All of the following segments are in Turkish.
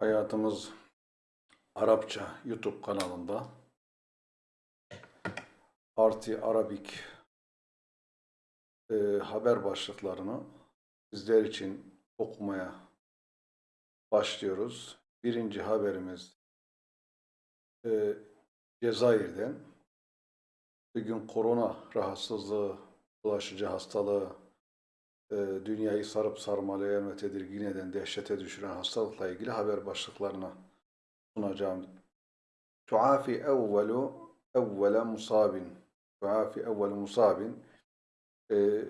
Hayatımız Arapça YouTube kanalında Parti Arabik e, haber başlıklarını sizler için okumaya başlıyoruz. Birinci haberimiz e, Cezayir'den. Bugün korona rahatsızlığı, bulaşıcı hastalığı dünyayı sarıp sarmalayan ve tedirgin eden, dehşete düşüren hastalıkla ilgili haber başlıklarını sunacağım. Tuafi evvelu evvele musabin. Tuafi evvelu musabin. E,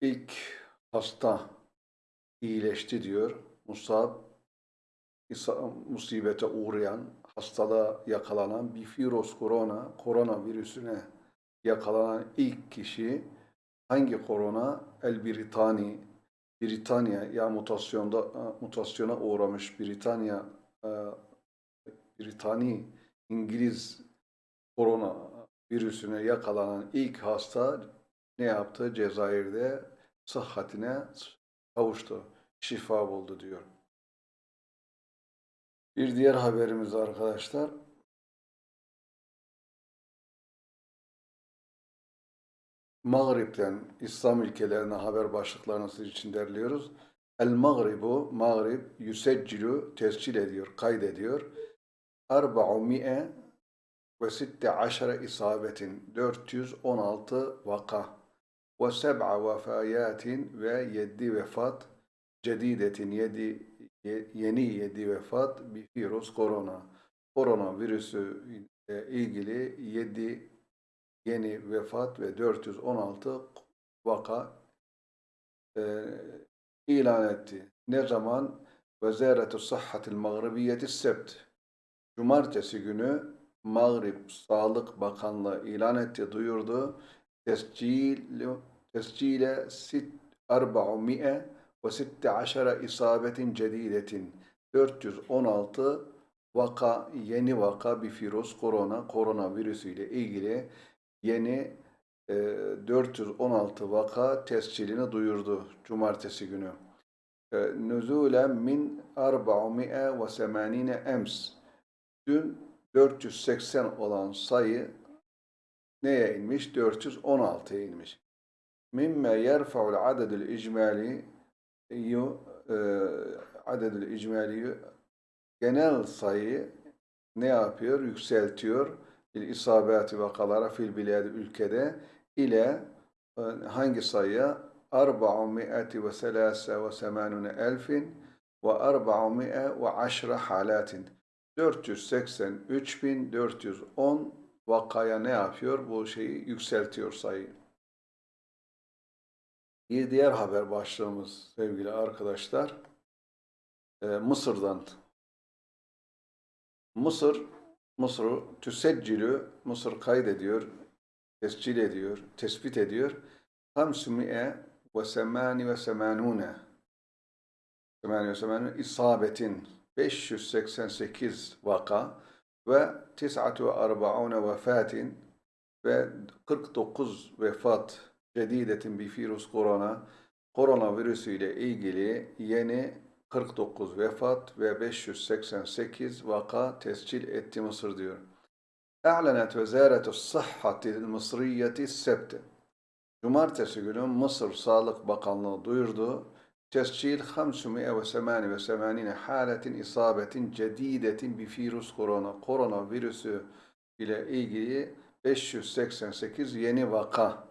ilk hasta iyileşti diyor. Musab, musibete uğrayan, hastalığa yakalanan bir virüs korona, koronavirüsüne yakalanan ilk kişi Hangi korona? El Britani, Britanya ya mutasyonda mutasyona uğramış Britanya e, Britani İngiliz korona virüsüne yakalanan ilk hasta ne yaptı? Cezayir'de sıhhatine kavuştu. Şifa buldu diyor. Bir diğer haberimiz arkadaşlar. Mağrib'den İslam ülkelerine haber başlıklarını sizin için derliyoruz. El Mağribu, Mağrib, yüseccilu, tescil ediyor, kaydediyor. Arba'umi'e ve sitte aşere isabetin, 416 vaka ve seb'a vefayatin ve 7 vefat, cedidetin, 7, yeni 7 vefat, bir virüs korona. Korona virüsü ile ilgili 7 yeni vefat ve 416 vaka e, ilan etti. Ne zaman? Vezaretu Sıhhatil Mağribiyeti Sebt. Cumartesi günü Mağrib Sağlık Bakanlığı ilan etti, duyurdu. Tescil, tescile sit 400 ve 16 isabetin cedidetin 416 vaka, yeni vaka bir virüs, korona, koronavirüsü ile ilgili yeni e, 416 vaka tescilini duyurdu cumartesi günü. E, Nüzulen min 480 ems. Dün 480 olan sayı neye inmiş? 416'ya inmiş. Mimme yerfa'ul adedül icmali e, adedül icmali genel sayı ne yapıyor? Yükseltiyor bil isabati vakalara fil biladi ülkede ile e, hangi sayıya? 483 elfin ve 410 halatin 483.410 vakaya ne yapıyor? Bu şeyi yükseltiyor sayıyı. Bir diğer haber başlığımız sevgili arkadaşlar e, Mısır'dan. Mısır Mısır tüseccilü, Mısır kaydediyor, tescil ediyor, tespit ediyor. Hamsumi'e ve semani ve semanune semani ve semanune isabetin 588 vaka ve tis'atu ve arba'une vefatin ve 49 vefat cedidetin bir virüs korona koronavirüsü ile ilgili yeni 49 vefat ve 588 vaka tescil etti Mısır diyor. E'lenet vezaretu sıhhatil mısriyeti sebte. Cumartesi günü Mısır Sağlık Bakanlığı duyurdu. Tescil 588 haletin isabetin cedidetin bir virüs korona. Korona virüsü ile ilgili 588 yeni vaka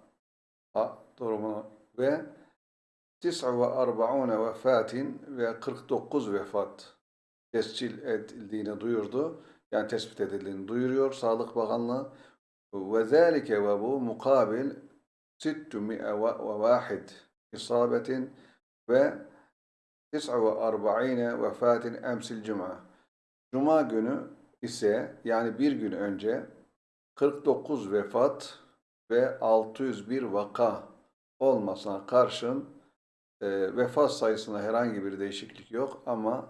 durumunu ve 49 vefatin ve 49 vefat tescil edildiğini duyurdu. Yani tespit edildiğini duyuruyor Sağlık Bakanlığı. Ve zâlike ve bu mukabil 601 isabetin ve 49 vefatin emsil cuma. Cuma günü ise yani bir gün önce 49 vefat ve 601 vaka olmasına karşın e, vefat sayısında herhangi bir değişiklik yok ama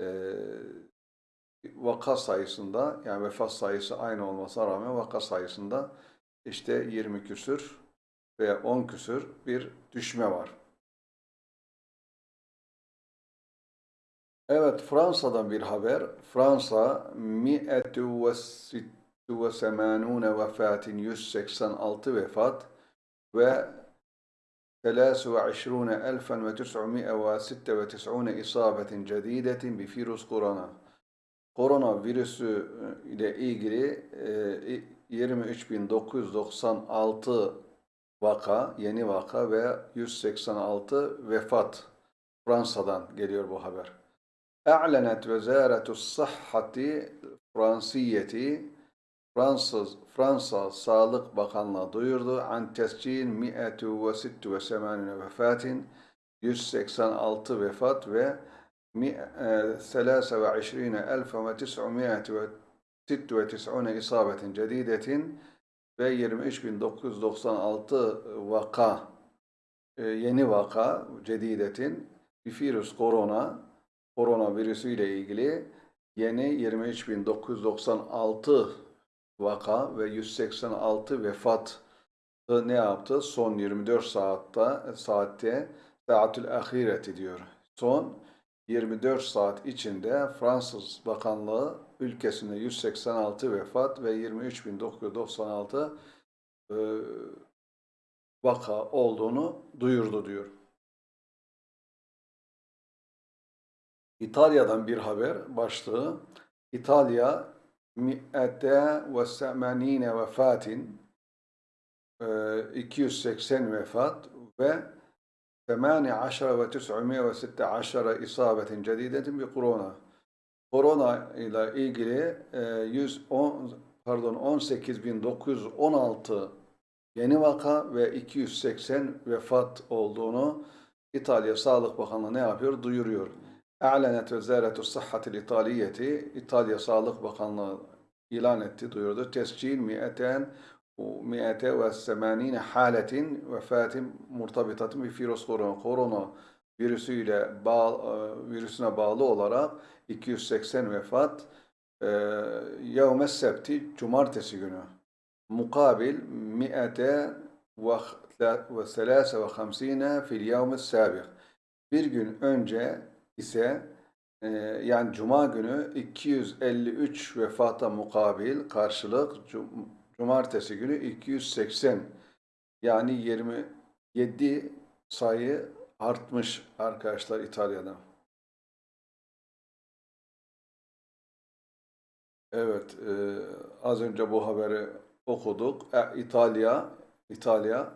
e, vaka sayısında yani vefat sayısı aynı olmasına rağmen vaka sayısında işte 20 küsür veya 10 küsür bir düşme var. Evet, Fransa'dan bir haber. Fransa 186 vefatin 186 vefat ve 23.996 isabetin cedidetin bi virüs korona. Korona virüsü ile ilgili e, 23.996 vaka, yeni vaka ve 186 vefat. Fransa'dan geliyor bu haber. أعلنت وزارة الصحة الفرنسية Fransız Fransa Sağlık Bakanlığı duyurdu. An tescil 186 vefatin 186 vefat ve 23.996 isabetin cedidetin ve 23.996 vaka yeni vaka cedidetin bir virüs korona koronavirüsü ile ilgili yeni 23.996 vaka ve 186 vefat ne yaptı? Son 24 saatte saatte saatül ahireti diyor. Son 24 saat içinde Fransız Bakanlığı ülkesinde 186 vefat ve 23.996 e, vaka olduğunu duyurdu diyor. İtalya'dan bir haber başlığı. İtalya mi'ete ve semenine vefatin 280 vefat ve 18 ve 916 isabetin cedidetin bir korona. Korona ile ilgili 110 pardon 18916 yeni vaka ve 280 vefat olduğunu İtalya Sağlık Bakanlığı ne yapıyor? Duyuruyor. A'lenet Vezaretu Sıhhatil İtaliyeti İtalya Sağlık Bakanlığı ilan etti, duyurdu. Tescil mi'eten mi'ete ve semanine haletin vefatin murtabitatin bir virüs korona. Korona virüsüyle bağ, virüsüne bağlı olarak 280 vefat e, yevme septi cumartesi günü. Mukabil mi'ete ve selase ve hamsine fil yevme sabik. Bir gün önce ise e, yani Cuma günü 253 vefata mukabil karşılık Cumartesi günü 280 yani 27 sayı artmış arkadaşlar İtalya'da. Evet, e, az önce bu haberi okuduk. E, İtalya, İtalya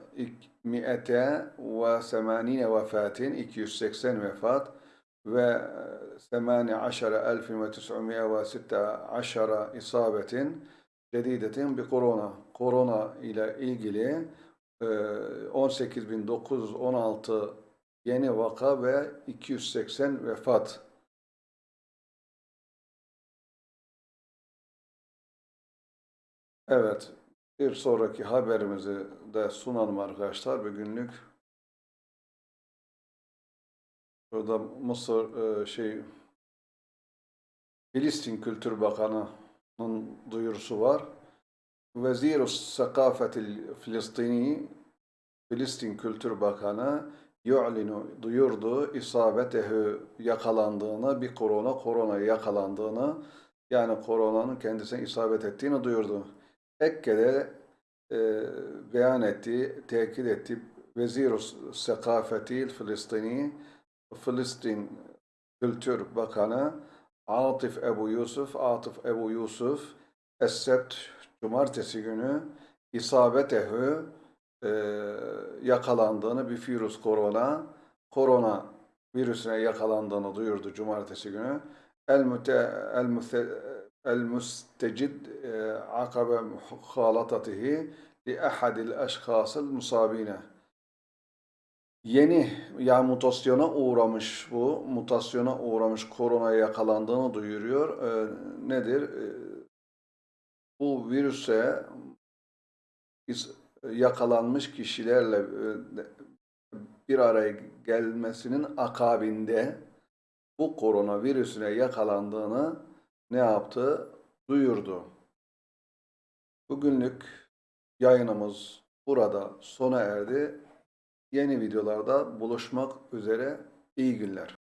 mi'ete ve semanine vefatin 280 vefat ve 18.916 isabetin cedidetin bir korona. Korona ile ilgili 18.916 yeni vaka ve 280 vefat. Evet, bir sonraki haberimizi de sunalım arkadaşlar bugünlük. Burada Mısır e, şey Filistin Kültür Bakanı'nın duyurusu var. Vezir-i Sakafetil Filistini Filistin Kültür Bakanı yu'linu duyurdu isabetehu yakalandığını bir korona korona yakalandığını yani koronanın kendisine isabet ettiğini duyurdu. Ekke'de e, beyan etti, tekit etti. Vezir-i Sakafetil Filistini Filistin Kültür Bakanı Atif Ebu Yusuf, Atif Ebu Yusuf Es-Sebt Cumartesi günü isabetehu e, yakalandığını bir virüs korona korona virüsüne yakalandığını duyurdu Cumartesi günü. El müte el müte el müstecid e, akabe muhalatatihi li ahadil eşkhasıl musabine yeni yani mutasyona uğramış bu mutasyona uğramış koronaya yakalandığını duyuruyor. E, nedir? E, bu virüse yakalanmış kişilerle e, bir araya gelmesinin akabinde bu koronavirüsüne yakalandığını ne yaptı? Duyurdu. Bugünlük yayınımız burada sona erdi. Yeni videolarda buluşmak üzere iyi günler.